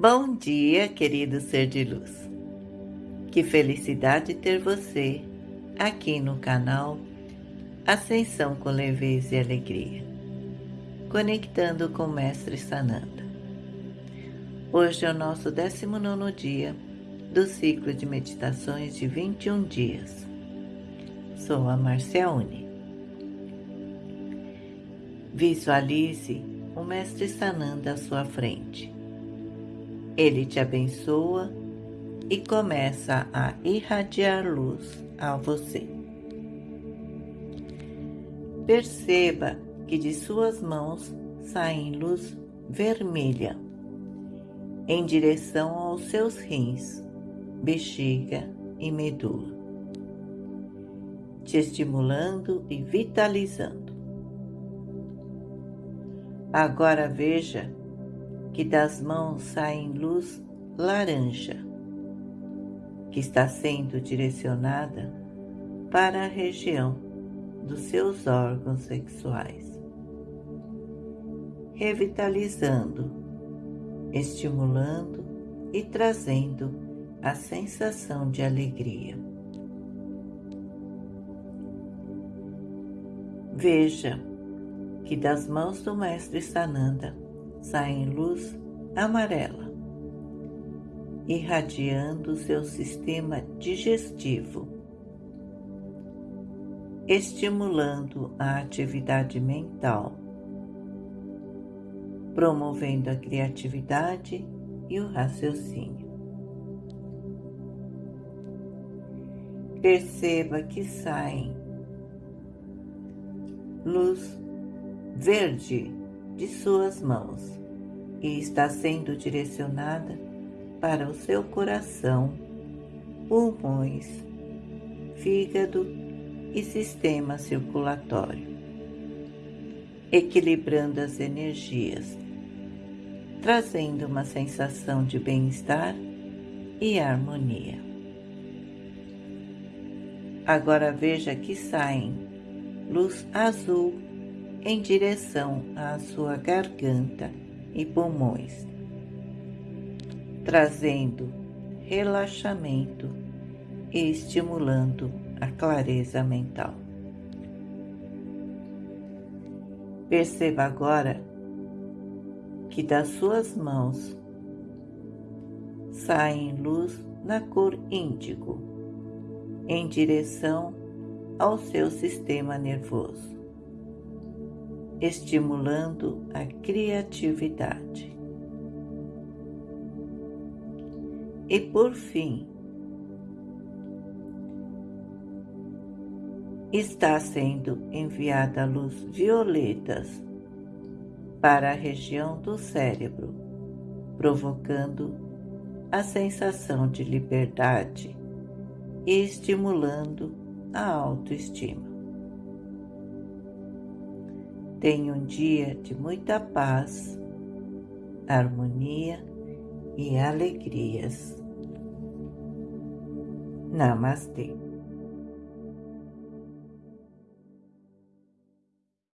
Bom dia, querido ser de luz. Que felicidade ter você aqui no canal Ascensão com Leveza e Alegria, conectando com o Mestre Sananda. Hoje é o nosso 19 dia do ciclo de meditações de 21 dias. Sou a Marcia Uni. Visualize o Mestre Sananda à sua frente ele te abençoa e começa a irradiar luz a você. Perceba que de suas mãos sai luz vermelha em direção aos seus rins, bexiga e medula, te estimulando e vitalizando. Agora veja que das mãos sai luz laranja, que está sendo direcionada para a região dos seus órgãos sexuais, revitalizando, estimulando e trazendo a sensação de alegria. Veja que das mãos do Mestre Sananda sai luz amarela, irradiando seu sistema digestivo, estimulando a atividade mental, promovendo a criatividade e o raciocínio. Perceba que saem luz verde de suas mãos e está sendo direcionada para o seu coração, pulmões, fígado e sistema circulatório, equilibrando as energias, trazendo uma sensação de bem-estar e harmonia. Agora veja que saem luz azul em direção à sua garganta e pulmões, trazendo relaxamento e estimulando a clareza mental. Perceba agora que das suas mãos saem luz na cor índigo em direção ao seu sistema nervoso estimulando a criatividade. E por fim, está sendo enviada luz violetas para a região do cérebro, provocando a sensação de liberdade e estimulando a autoestima. Tenha um dia de muita paz, harmonia e alegrias. Namastê.